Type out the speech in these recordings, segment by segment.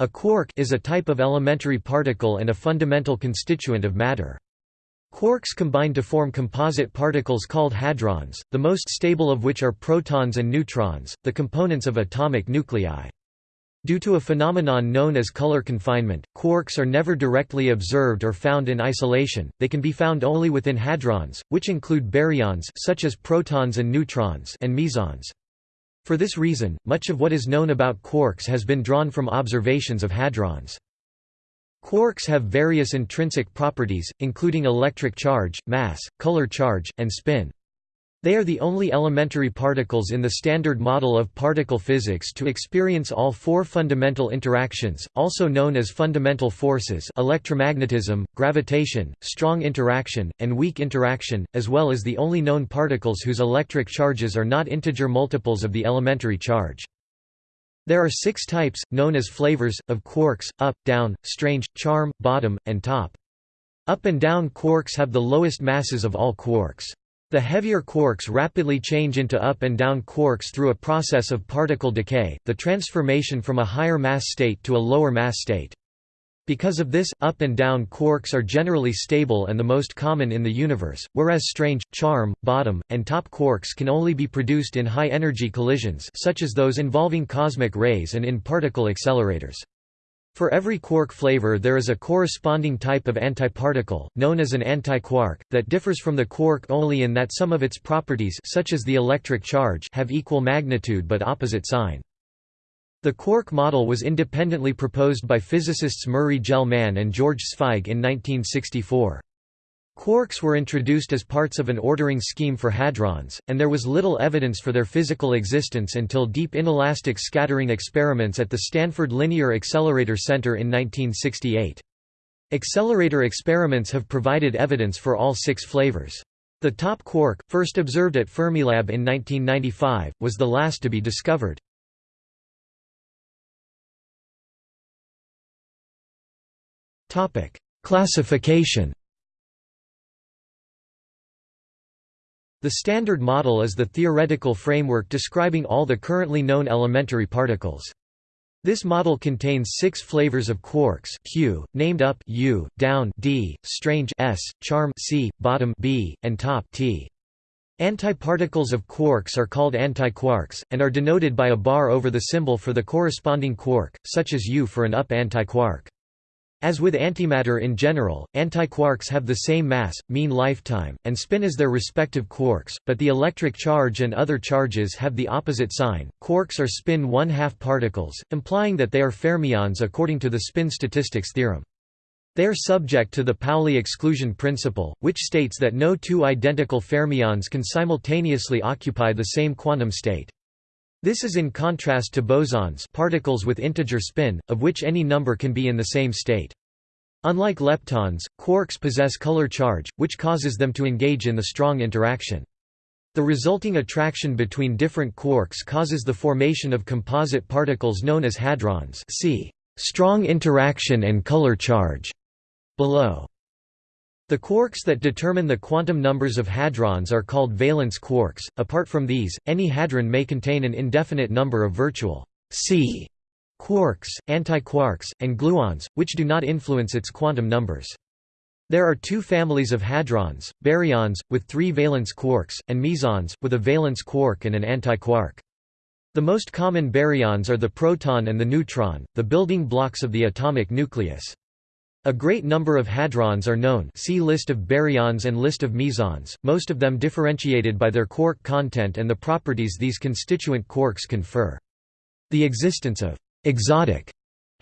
A quark is a type of elementary particle and a fundamental constituent of matter. Quarks combine to form composite particles called hadrons, the most stable of which are protons and neutrons, the components of atomic nuclei. Due to a phenomenon known as color confinement, quarks are never directly observed or found in isolation, they can be found only within hadrons, which include baryons such as protons and neutrons and mesons. For this reason, much of what is known about quarks has been drawn from observations of hadrons. Quarks have various intrinsic properties, including electric charge, mass, color charge, and spin. They are the only elementary particles in the Standard Model of particle physics to experience all four fundamental interactions, also known as fundamental forces electromagnetism, gravitation, strong interaction, and weak interaction, as well as the only known particles whose electric charges are not integer multiples of the elementary charge. There are six types, known as flavors, of quarks, up, down, strange, charm, bottom, and top. Up and down quarks have the lowest masses of all quarks. The heavier quarks rapidly change into up and down quarks through a process of particle decay, the transformation from a higher mass state to a lower mass state. Because of this, up and down quarks are generally stable and the most common in the universe, whereas strange, charm, bottom, and top quarks can only be produced in high-energy collisions such as those involving cosmic rays and in particle accelerators. For every quark flavor there is a corresponding type of antiparticle, known as an antiquark, that differs from the quark only in that some of its properties such as the electric charge have equal magnitude but opposite sign. The quark model was independently proposed by physicists Murray Gell-Mann and George Zweig in 1964. Quarks were introduced as parts of an ordering scheme for hadrons, and there was little evidence for their physical existence until deep inelastic scattering experiments at the Stanford Linear Accelerator Center in 1968. Accelerator experiments have provided evidence for all six flavors. The top quark, first observed at Fermilab in 1995, was the last to be discovered. Classification The Standard Model is the theoretical framework describing all the currently known elementary particles. This model contains six flavors of quarks Q, named up U, down D, strange S, charm C, bottom B, and top T. Antiparticles of quarks are called antiquarks, and are denoted by a bar over the symbol for the corresponding quark, such as U for an up antiquark. As with antimatter in general, antiquarks have the same mass, mean lifetime, and spin as their respective quarks, but the electric charge and other charges have the opposite sign. Quarks are spin one-half particles, implying that they are fermions according to the spin statistics theorem. They are subject to the Pauli exclusion principle, which states that no two identical fermions can simultaneously occupy the same quantum state. This is in contrast to bosons particles with integer spin, of which any number can be in the same state. Unlike leptons, quarks possess color charge, which causes them to engage in the strong interaction. The resulting attraction between different quarks causes the formation of composite particles known as hadrons see strong interaction and color charge below. The quarks that determine the quantum numbers of hadrons are called valence quarks. Apart from these, any hadron may contain an indefinite number of virtual sea quarks, antiquarks, and gluons, which do not influence its quantum numbers. There are two families of hadrons, baryons, with three valence quarks, and mesons, with a valence quark and an antiquark. The most common baryons are the proton and the neutron, the building blocks of the atomic nucleus. A great number of hadrons are known see List of baryons and List of mesons, most of them differentiated by their quark content and the properties these constituent quarks confer. The existence of «exotic»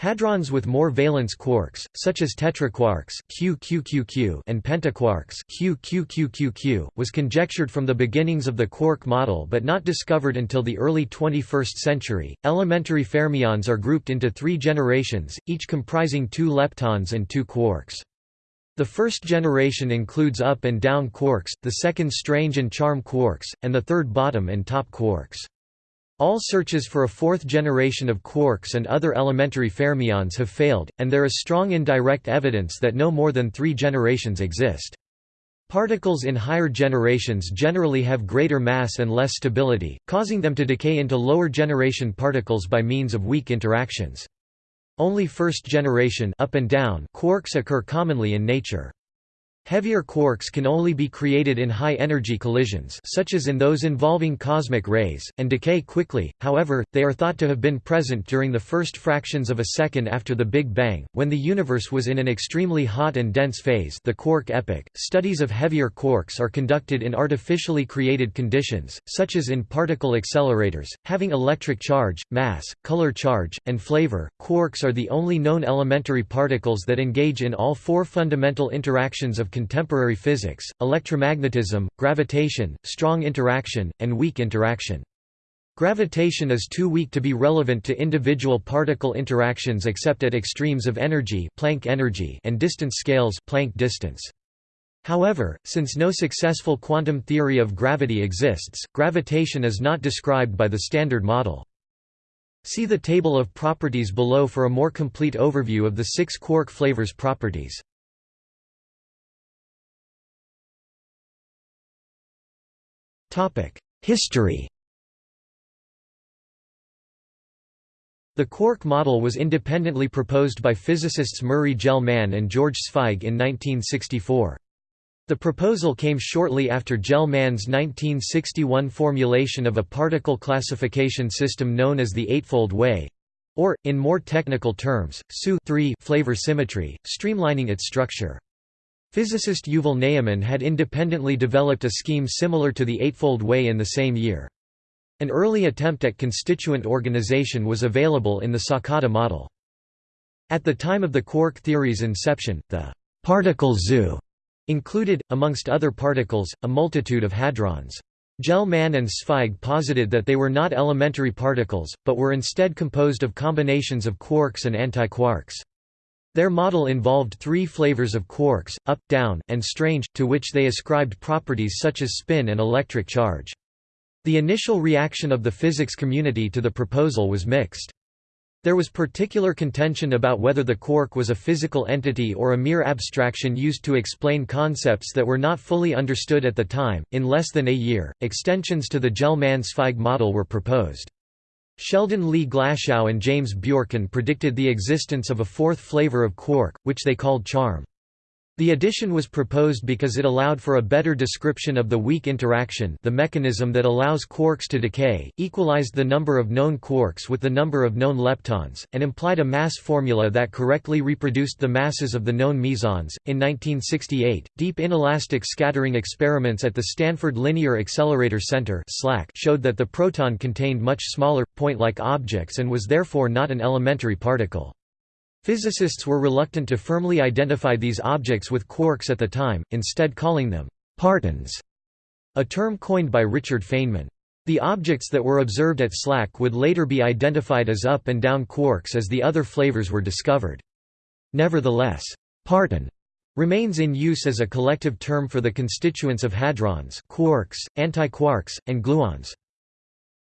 Hadrons with more valence quarks, such as tetraquarks QQQQ and pentaquarks QQQQQ, was conjectured from the beginnings of the quark model but not discovered until the early 21st century. Elementary fermions are grouped into three generations, each comprising two leptons and two quarks. The first generation includes up and down quarks, the second strange and charm quarks, and the third bottom and top quarks. All searches for a fourth generation of quarks and other elementary fermions have failed, and there is strong indirect evidence that no more than three generations exist. Particles in higher generations generally have greater mass and less stability, causing them to decay into lower generation particles by means of weak interactions. Only first-generation up and down quarks occur commonly in nature. Heavier quarks can only be created in high-energy collisions such as in those involving cosmic rays, and decay quickly, however, they are thought to have been present during the first fractions of a second after the Big Bang, when the universe was in an extremely hot and dense phase the quark epoch. Studies of heavier quarks are conducted in artificially created conditions, such as in particle accelerators, having electric charge, mass, color charge, and flavor. Quarks are the only known elementary particles that engage in all four fundamental interactions of contemporary physics, electromagnetism, gravitation, strong interaction, and weak interaction. Gravitation is too weak to be relevant to individual particle interactions except at extremes of energy, Planck energy and distance scales Planck distance. However, since no successful quantum theory of gravity exists, gravitation is not described by the Standard Model. See the table of properties below for a more complete overview of the six quark flavors properties. History The quark model was independently proposed by physicists Murray Gell-Mann and George Zweig in 1964. The proposal came shortly after Gell-Mann's 1961 formulation of a particle classification system known as the Eightfold Way, or, in more technical terms, SU flavor symmetry, streamlining its structure. Physicist Yuval Ne'eman had independently developed a scheme similar to the Eightfold Way in the same year. An early attempt at constituent organization was available in the Sakata model. At the time of the quark theory's inception, the particle zoo included, amongst other particles, a multitude of hadrons. Gell-Mann and Zweig posited that they were not elementary particles, but were instead composed of combinations of quarks and antiquarks. Their model involved three flavors of quarks, up, down, and strange, to which they ascribed properties such as spin and electric charge. The initial reaction of the physics community to the proposal was mixed. There was particular contention about whether the quark was a physical entity or a mere abstraction used to explain concepts that were not fully understood at the time. In less than a year, extensions to the Gell-Mann-Zweig model were proposed. Sheldon Lee Glashow and James Bjorken predicted the existence of a fourth flavor of quark, which they called charm. The addition was proposed because it allowed for a better description of the weak interaction the mechanism that allows quarks to decay, equalized the number of known quarks with the number of known leptons, and implied a mass formula that correctly reproduced the masses of the known mesons. In 1968, deep inelastic scattering experiments at the Stanford Linear Accelerator Center showed that the proton contained much smaller, point-like objects and was therefore not an elementary particle. Physicists were reluctant to firmly identify these objects with quarks at the time, instead calling them partons, a term coined by Richard Feynman. The objects that were observed at SLAC would later be identified as up and down quarks as the other flavors were discovered. Nevertheless, parton remains in use as a collective term for the constituents of hadrons quarks, antiquarks, and gluons.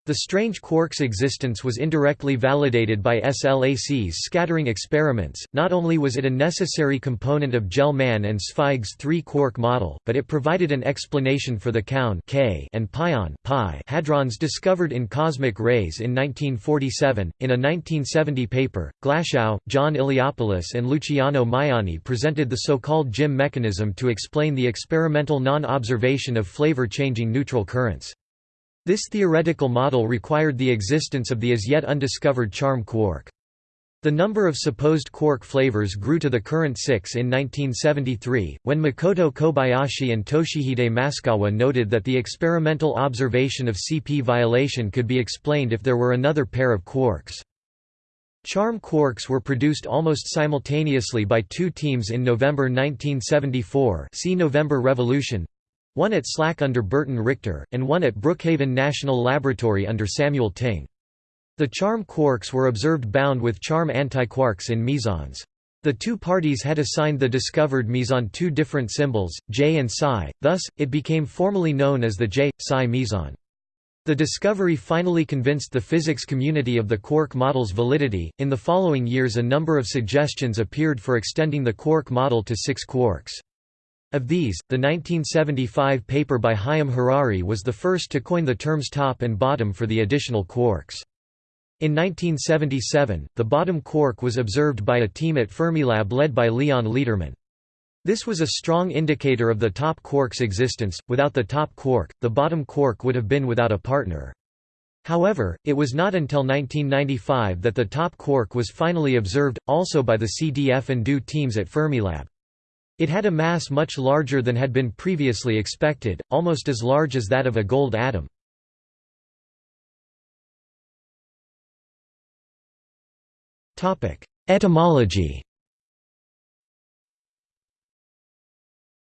The strange quark's existence was indirectly validated by SLAC's scattering experiments. Not only was it a necessary component of Gell-Mann and Zweig's three-quark model, but it provided an explanation for the kaon K and pion pi hadrons discovered in cosmic rays in 1947. In a 1970 paper, Glashow, John Iliopoulos, and Luciano Maiani presented the so-called GIM mechanism to explain the experimental non-observation of flavor-changing neutral currents. This theoretical model required the existence of the as yet undiscovered charm quark. The number of supposed quark flavors grew to the current six in 1973, when Makoto Kobayashi and Toshihide Maskawa noted that the experimental observation of CP violation could be explained if there were another pair of quarks. Charm quarks were produced almost simultaneously by two teams in November 1974 see November Revolution, one at SLAC under Burton Richter, and one at Brookhaven National Laboratory under Samuel Ting. The charm quarks were observed bound with charm antiquarks in mesons. The two parties had assigned the discovered meson two different symbols, J and psi, thus, it became formally known as the J-psi meson. The discovery finally convinced the physics community of the quark model's validity. In the following years, a number of suggestions appeared for extending the quark model to six quarks. Of these, the 1975 paper by Chaim Harari was the first to coin the terms top and bottom for the additional quarks. In 1977, the bottom quark was observed by a team at Fermilab led by Leon Lederman. This was a strong indicator of the top quark's existence. Without the top quark, the bottom quark would have been without a partner. However, it was not until 1995 that the top quark was finally observed, also by the CDF and DO teams at Fermilab. It had a mass much larger than had been previously expected, almost as large as that of a gold atom. Etymology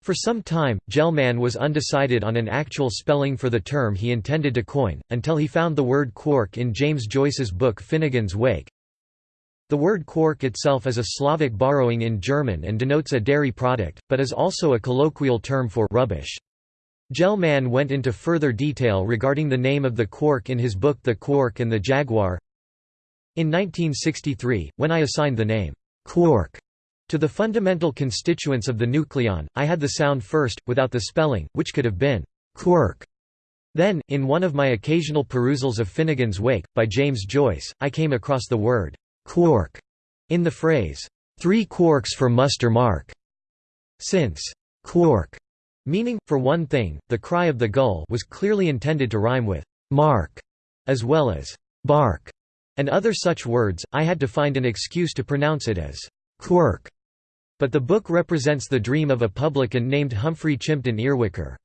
For some time, Gell-Mann was undecided on an actual spelling for the term he intended to coin, until he found the word quark in James Joyce's book Finnegans Wake. The word quark itself is a Slavic borrowing in German and denotes a dairy product, but is also a colloquial term for rubbish. Gell-Mann went into further detail regarding the name of the quark in his book The Quark and the Jaguar, in 1963, when I assigned the name, quark, to the fundamental constituents of the nucleon, I had the sound first, without the spelling, which could have been quirk. Then, in one of my occasional perusals of Finnegans Wake, by James Joyce, I came across the word quark in the phrase, three quarks for muster mark. Since quark, meaning, for one thing, the cry of the gull was clearly intended to rhyme with mark, as well as bark and other such words, I had to find an excuse to pronounce it as quirk. But the book represents the dream of a publican named Humphrey Chimpden Earwicker.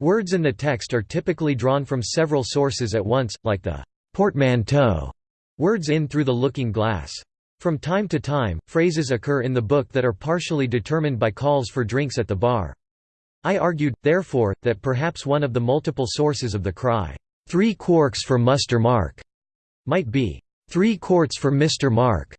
Words in the text are typically drawn from several sources at once, like the portmanteau words in through the looking glass. From time to time, phrases occur in the book that are partially determined by calls for drinks at the bar. I argued, therefore, that perhaps one of the multiple sources of the cry, three quarks for muster mark, might be three quarts for Mr. Mark,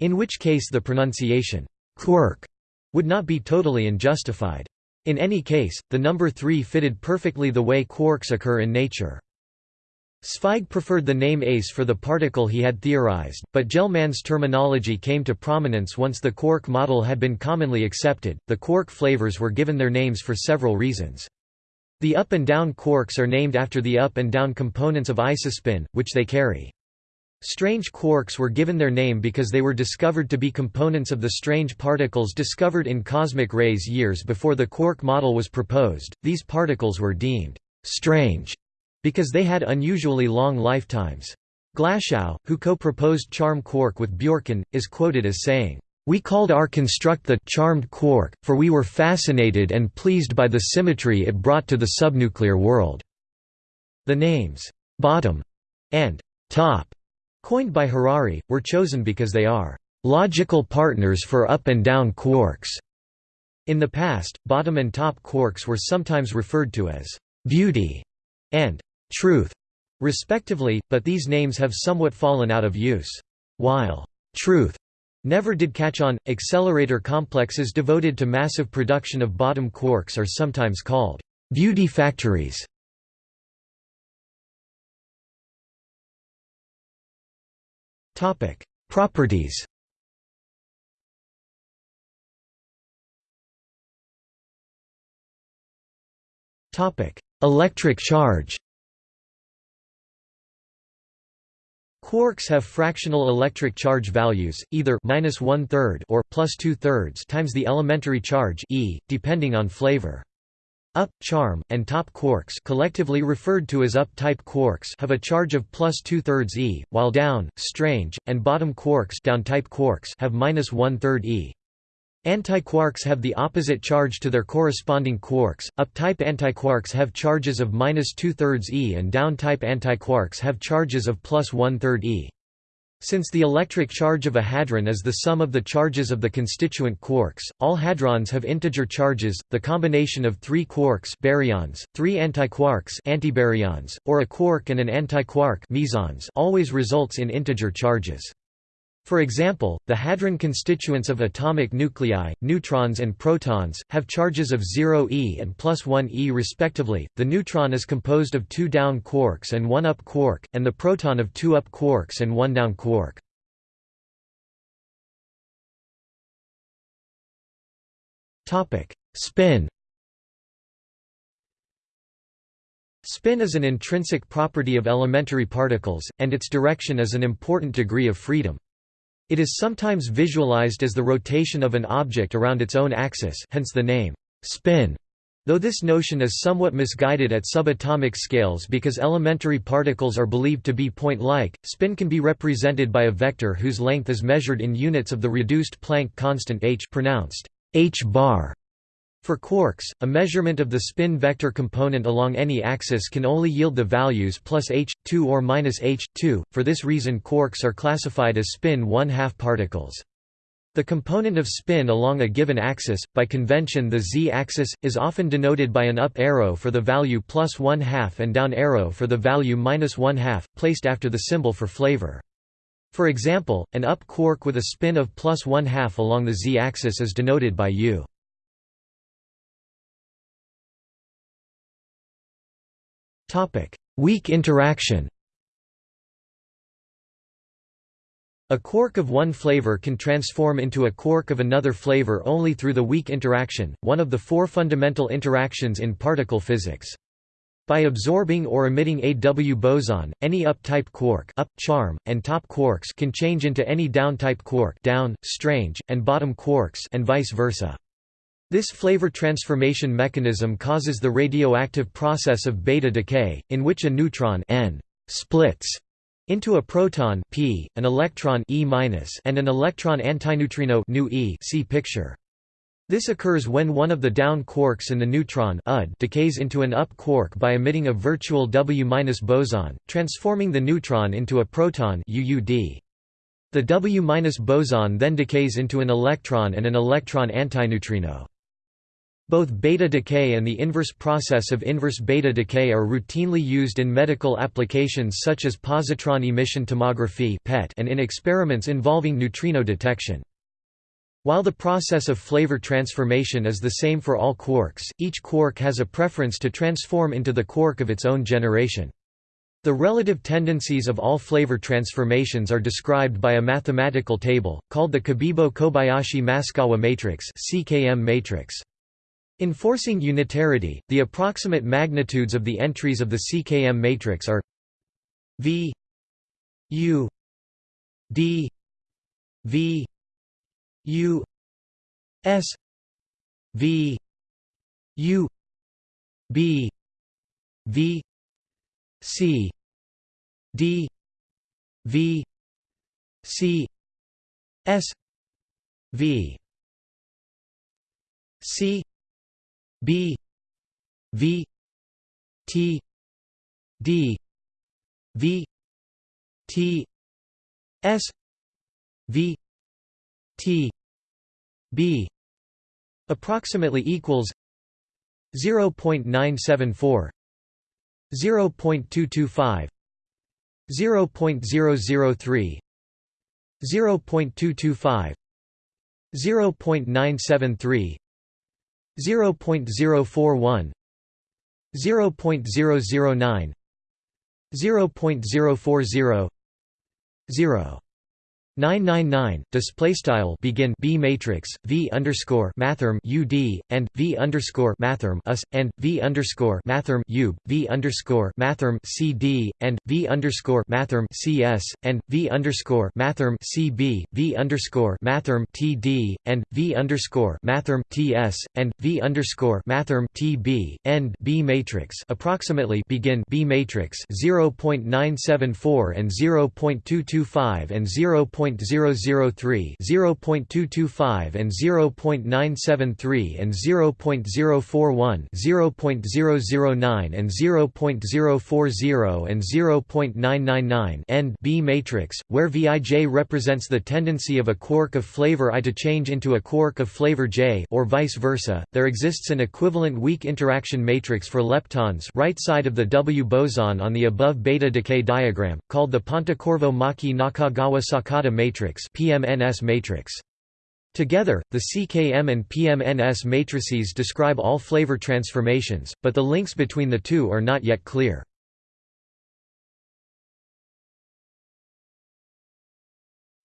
in which case the pronunciation quirk would not be totally unjustified. In any case, the number 3 fitted perfectly the way quarks occur in nature. Zweig preferred the name ace for the particle he had theorized, but Gell-Mann's terminology came to prominence once the quark model had been commonly accepted. The quark flavors were given their names for several reasons. The up and down quarks are named after the up and down components of isospin, which they carry. Strange quarks were given their name because they were discovered to be components of the strange particles discovered in cosmic rays years before the quark model was proposed. These particles were deemed strange because they had unusually long lifetimes. Glashow, who co-proposed charm quark with Bjorken, is quoted as saying, we called our construct the charmed quark, for we were fascinated and pleased by the symmetry it brought to the subnuclear world." The names, "'bottom' and "'top' coined by Harari, were chosen because they are "'logical partners for up and down quarks'". In the past, bottom and top quarks were sometimes referred to as "'beauty' and "'truth' respectively, but these names have somewhat fallen out of use. While "'truth' Never did catch on. Accelerator complexes devoted to massive production of bottom quarks are sometimes called beauty factories. Topic: Properties. Topic: Electric charge. Quarks have fractional electric charge values, either minus one third or plus two thirds times the elementary charge e, depending on flavor. Up, charm, and top quarks collectively referred to as up-type quarks have a charge of plus two-thirds e, while down, strange, and bottom quarks down-type quarks have minus one-third e. Antiquarks have the opposite charge to their corresponding quarks. Up-type antiquarks have charges of minus two-thirds e and down-type antiquarks have charges of plus one-third e. Since the electric charge of a hadron is the sum of the charges of the constituent quarks, all hadrons have integer charges. The combination of three quarks baryons, three antiquarks antibaryons, or a quark and an antiquark mesons always results in integer charges. For example, the hadron constituents of atomic nuclei, neutrons and protons, have charges of 0 e and plus 1 e respectively. The neutron is composed of two down quarks and one up quark, and the proton of two up quarks and one down quark. Topic: Spin. Spin is an intrinsic property of elementary particles, and its direction is an important degree of freedom. It is sometimes visualized as the rotation of an object around its own axis hence the name, spin. Though this notion is somewhat misguided at subatomic scales because elementary particles are believed to be point-like, spin can be represented by a vector whose length is measured in units of the reduced Planck constant h pronounced h bar. For quarks, a measurement of the spin vector component along any axis can only yield the values plus h, 2 or minus h, 2. For this reason quarks are classified as spin 1 2 particles. The component of spin along a given axis, by convention the z-axis, is often denoted by an up arrow for the value plus 1 2 and down arrow for the value minus 1 2 placed after the symbol for flavor. For example, an up quark with a spin of plus 1 2 along the z-axis is denoted by u. Weak interaction A quark of one flavor can transform into a quark of another flavor only through the weak interaction, one of the four fundamental interactions in particle physics. By absorbing or emitting a W boson, any up-type quark up, charm, and top quarks can change into any down-type quark down, strange, and bottom quarks and vice versa. This flavor transformation mechanism causes the radioactive process of beta decay, in which a neutron n splits into a proton p, an electron e and an electron antineutrino e see picture. This occurs when one of the down quarks in the neutron decays into an up quark by emitting a virtual W- boson, transforming the neutron into a proton UUD. The W- boson then decays into an electron and an electron antineutrino. Both beta decay and the inverse process of inverse beta decay are routinely used in medical applications such as positron emission tomography and in experiments involving neutrino detection. While the process of flavor transformation is the same for all quarks, each quark has a preference to transform into the quark of its own generation. The relative tendencies of all flavor transformations are described by a mathematical table, called the Cabibbo-Kobayashi-Maskawa matrix CKM matrix. Enforcing unitarity, the approximate magnitudes of the entries of the CKM matrix are V U D V U S V U B V C D V C S V C B V T D V T S V T B approximately equals 0.974 0.225 0.003 0.225 0.973 0.041 0.009 0.040 0 999 display style begin b matrix v underscore mathrm ud and v underscore mathrm us and v underscore mathrm u v underscore mathrm cd and v underscore mathrm cs and v underscore mathrm cb v underscore mathrm td and v underscore mathrm ts and v underscore mathrm tb end b matrix approximately begin b matrix 0.974 and 0.225 and 0. 0.003, 0.225 and 0.973 and 0.041, 0.009 and 0.040 and 0.999 end B matrix, where Vij represents the tendency of a quark of flavor I to change into a quark of flavor J or vice versa. There exists an equivalent weak interaction matrix for leptons right side of the W boson on the above beta decay diagram, called the Pontecorvo-Maki-Nakagawa-Sakata matrix PMNS matrix. Together, the CKM and PMNS matrices describe all flavor transformations, but the links between the two are not yet clear.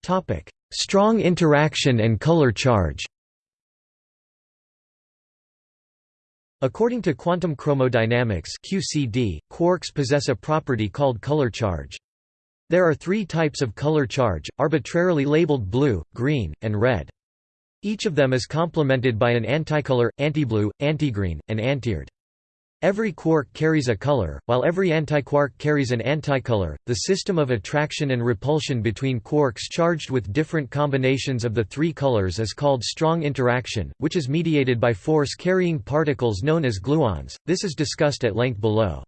Topic: Strong interaction and color charge According to quantum chromodynamics QCD, quarks possess a property called color charge. There are three types of color charge, arbitrarily labeled blue, green, and red. Each of them is complemented by an anticolor, antiblue, antigreen, and antired. Every quark carries a color, while every antiquark carries an anticolor. The system of attraction and repulsion between quarks charged with different combinations of the three colors is called strong interaction, which is mediated by force carrying particles known as gluons. This is discussed at length below.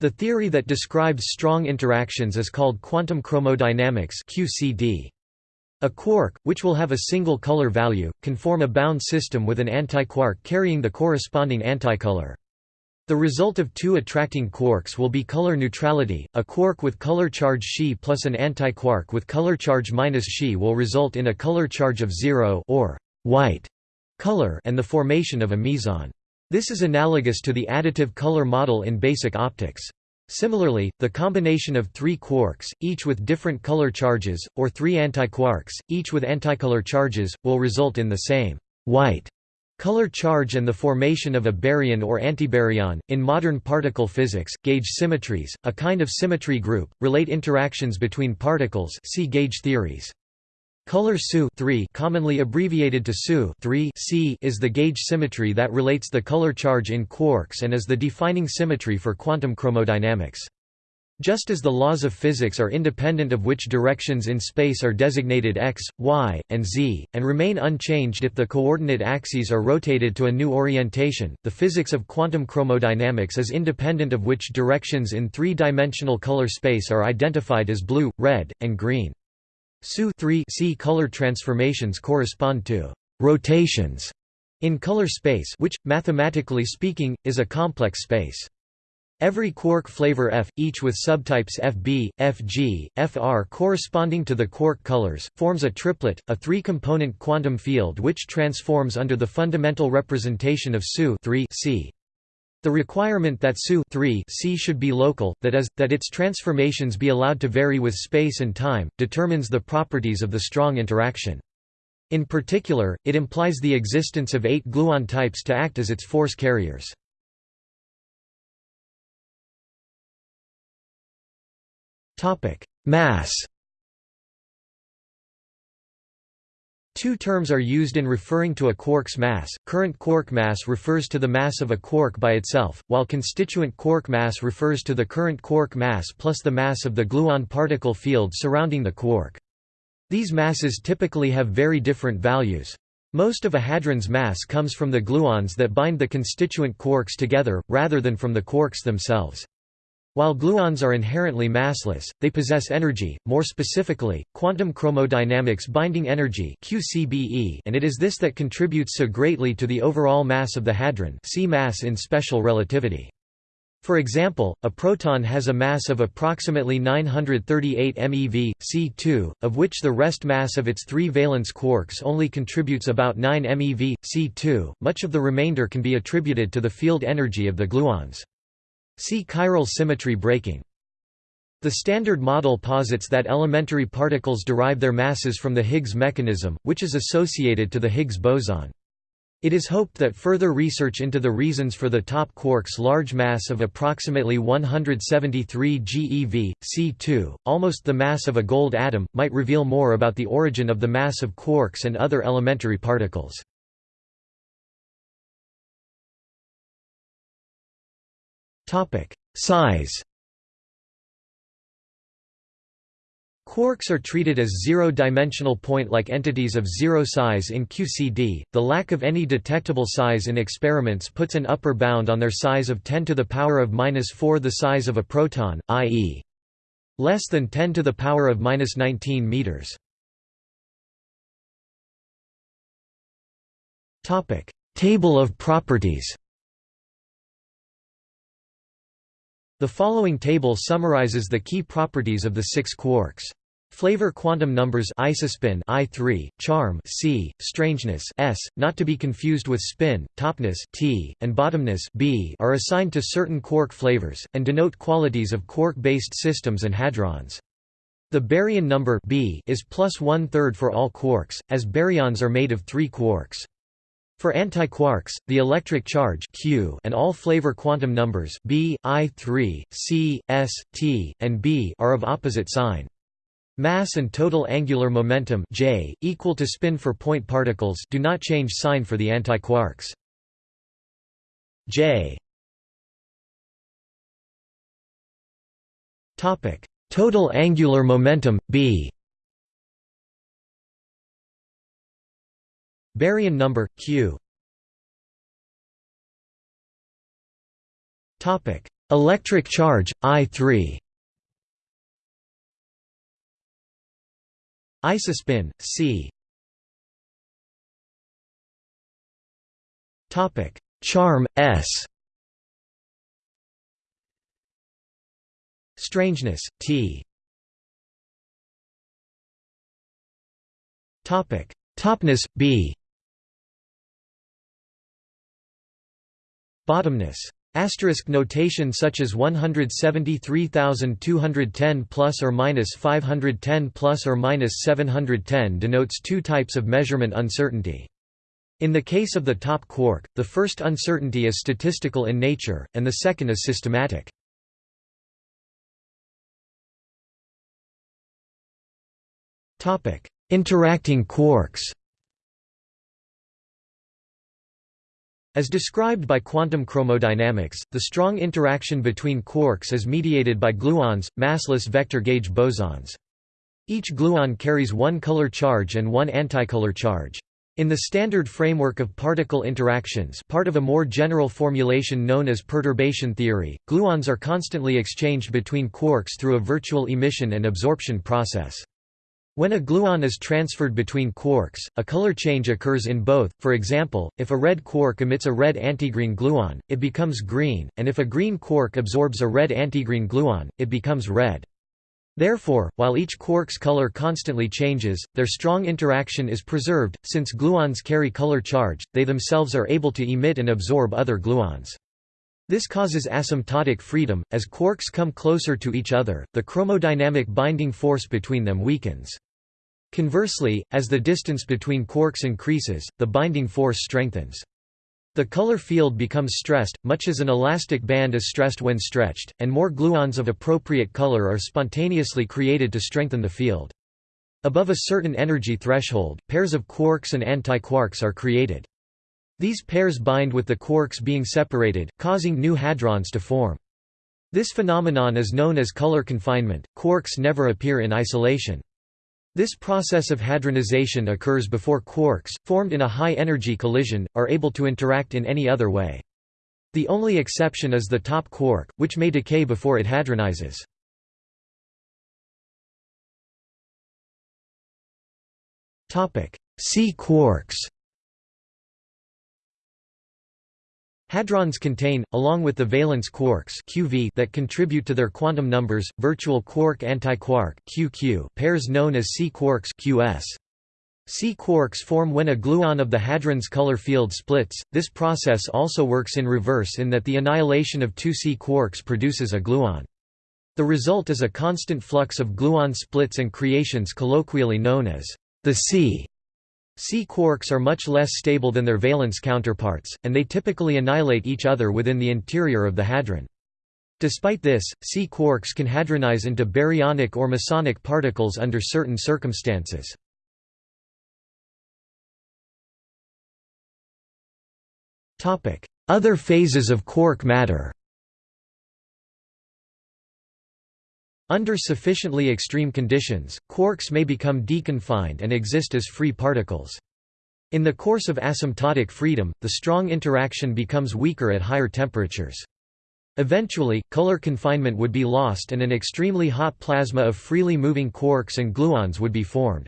The theory that describes strong interactions is called quantum chromodynamics (QCD). A quark, which will have a single color value, can form a bound system with an antiquark carrying the corresponding anticolor. The result of two attracting quarks will be color neutrality. A quark with color charge Xi plus an antiquark with color charge minus Xi will result in a color charge of zero or white color and the formation of a meson. This is analogous to the additive color model in basic optics. Similarly, the combination of three quarks, each with different color charges, or three antiquarks, each with anticolor charges, will result in the same white Color charge and the formation of a baryon or antibaryon. In modern particle physics, gauge symmetries, a kind of symmetry group, relate interactions between particles. See gauge theories. Color SU commonly abbreviated to SU is the gauge symmetry that relates the color charge in quarks and is the defining symmetry for quantum chromodynamics. Just as the laws of physics are independent of which directions in space are designated x, y, and z, and remain unchanged if the coordinate axes are rotated to a new orientation, the physics of quantum chromodynamics is independent of which directions in three-dimensional color space are identified as blue, red, and green. SU C color transformations correspond to «rotations» in color space which, mathematically speaking, is a complex space. Every quark flavor F, each with subtypes Fb, Fg, Fr corresponding to the quark colors, forms a triplet, a three-component quantum field which transforms under the fundamental representation of SU C. The requirement that SU C should be local, that is, that its transformations be allowed to vary with space and time, determines the properties of the strong interaction. In particular, it implies the existence of eight gluon types to act as its force carriers. Mass. Two terms are used in referring to a quark's mass. Current quark mass refers to the mass of a quark by itself, while constituent quark mass refers to the current quark mass plus the mass of the gluon particle field surrounding the quark. These masses typically have very different values. Most of a hadron's mass comes from the gluons that bind the constituent quarks together, rather than from the quarks themselves. While gluons are inherently massless, they possess energy, more specifically, quantum chromodynamics binding energy QCBE, and it is this that contributes so greatly to the overall mass of the hadron see mass in special relativity. For example, a proton has a mass of approximately 938 MeV, C2, of which the rest mass of its three valence quarks only contributes about 9 MeV, C2, much of the remainder can be attributed to the field energy of the gluons. See chiral symmetry breaking. The Standard Model posits that elementary particles derive their masses from the Higgs mechanism, which is associated to the Higgs boson. It is hoped that further research into the reasons for the top quark's large mass of approximately 173 GeV, C2, almost the mass of a gold atom, might reveal more about the origin of the mass of quarks and other elementary particles. Topic: Size. Quarks are treated as zero-dimensional point-like entities of zero size in QCD. The lack of any detectable size in experiments puts an upper bound on their size of 10 to the power of minus 4 the size of a proton, i.e., less than 10 to the power of minus 19 meters. Topic: Table of properties. The following table summarizes the key properties of the six quarks. Flavor quantum numbers isospin I3, charm C, strangeness S, not to be confused with spin, topness T, and bottomness B are assigned to certain quark flavors, and denote qualities of quark-based systems and hadrons. The baryon number B is plus one-third for all quarks, as baryons are made of three quarks. For antiquarks, the electric charge Q and all flavor quantum numbers B, I3, C, S, T, and B are of opposite sign. Mass and total angular momentum J, equal to spin for point particles do not change sign for the antiquarks. J Total angular momentum B Baryon number Q. Topic: Electric charge I3. Isospin C. Topic: Charm S. Strangeness T. Topic: Topness B. Bottomness. Asterisk notation such as 173,210 plus or minus 510 plus or minus 710 denotes two types of measurement uncertainty. In the case of the top quark, the first uncertainty is statistical in nature, and the second is systematic. Interacting quarks As described by quantum chromodynamics, the strong interaction between quarks is mediated by gluons, massless vector gauge bosons. Each gluon carries one color charge and one anticolor charge. In the standard framework of particle interactions part of a more general formulation known as perturbation theory, gluons are constantly exchanged between quarks through a virtual emission and absorption process. When a gluon is transferred between quarks, a color change occurs in both, for example, if a red quark emits a red antigreen gluon, it becomes green, and if a green quark absorbs a red antigreen gluon, it becomes red. Therefore, while each quark's color constantly changes, their strong interaction is preserved, since gluons carry color charge, they themselves are able to emit and absorb other gluons. This causes asymptotic freedom, as quarks come closer to each other, the chromodynamic binding force between them weakens. Conversely, as the distance between quarks increases, the binding force strengthens. The color field becomes stressed, much as an elastic band is stressed when stretched, and more gluons of appropriate color are spontaneously created to strengthen the field. Above a certain energy threshold, pairs of quarks and antiquarks are created. These pairs bind with the quarks being separated, causing new hadrons to form. This phenomenon is known as color confinement. Quarks never appear in isolation. This process of hadronization occurs before quarks, formed in a high-energy collision, are able to interact in any other way. The only exception is the top quark, which may decay before it hadronizes. Sea quarks Hadrons contain, along with the valence quarks QV that contribute to their quantum numbers, virtual quark-antiquark QQ pairs known as sea-quarks QS. sea-quarks form when a gluon of the hadron's color field splits. This process also works in reverse in that the annihilation of two sea-quarks produces a gluon. The result is a constant flux of gluon splits and creations colloquially known as the C sea-quarks are much less stable than their valence counterparts, and they typically annihilate each other within the interior of the hadron. Despite this, sea-quarks can hadronize into baryonic or mesonic particles under certain circumstances. Other phases of quark matter Under sufficiently extreme conditions, quarks may become deconfined and exist as free particles. In the course of asymptotic freedom, the strong interaction becomes weaker at higher temperatures. Eventually, color confinement would be lost and an extremely hot plasma of freely moving quarks and gluons would be formed.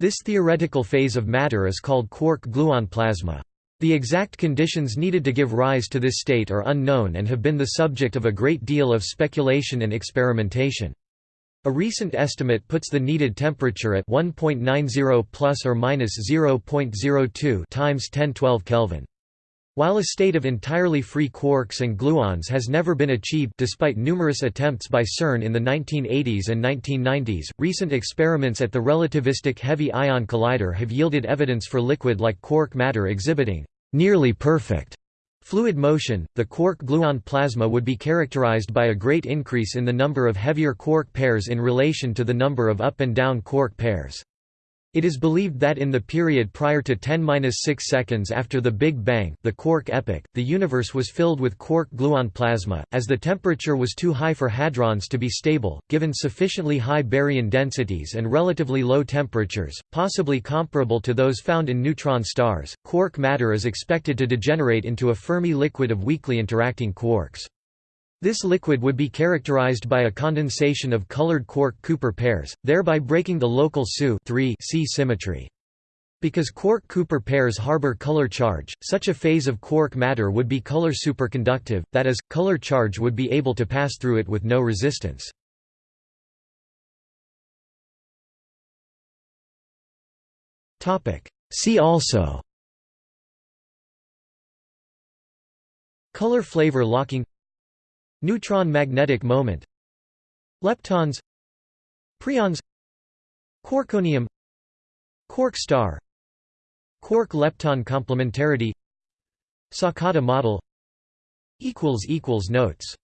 This theoretical phase of matter is called quark-gluon plasma. The exact conditions needed to give rise to this state are unknown and have been the subject of a great deal of speculation and experimentation. A recent estimate puts the needed temperature at 1.90 plus or minus 0.02 times 1012 Kelvin. While a state of entirely free quarks and gluons has never been achieved despite numerous attempts by CERN in the 1980s and 1990s, recent experiments at the relativistic heavy ion collider have yielded evidence for liquid-like quark matter exhibiting nearly perfect fluid motion. The quark-gluon plasma would be characterized by a great increase in the number of heavier quark pairs in relation to the number of up and down quark pairs. It is believed that in the period prior to 10-6 seconds after the Big Bang the quark epoch, the universe was filled with quark-gluon plasma, as the temperature was too high for hadrons to be stable, given sufficiently high baryon densities and relatively low temperatures, possibly comparable to those found in neutron stars. Quark matter is expected to degenerate into a Fermi liquid of weakly interacting quarks. This liquid would be characterized by a condensation of colored quark-Cooper pairs, thereby breaking the local SU C symmetry. Because quark-Cooper pairs harbor color charge, such a phase of quark matter would be color superconductive, that is, color charge would be able to pass through it with no resistance. See also Color flavor locking Neutron magnetic moment Leptons Preons Quarkonium Quark star Quark-lepton complementarity Sakata model Notes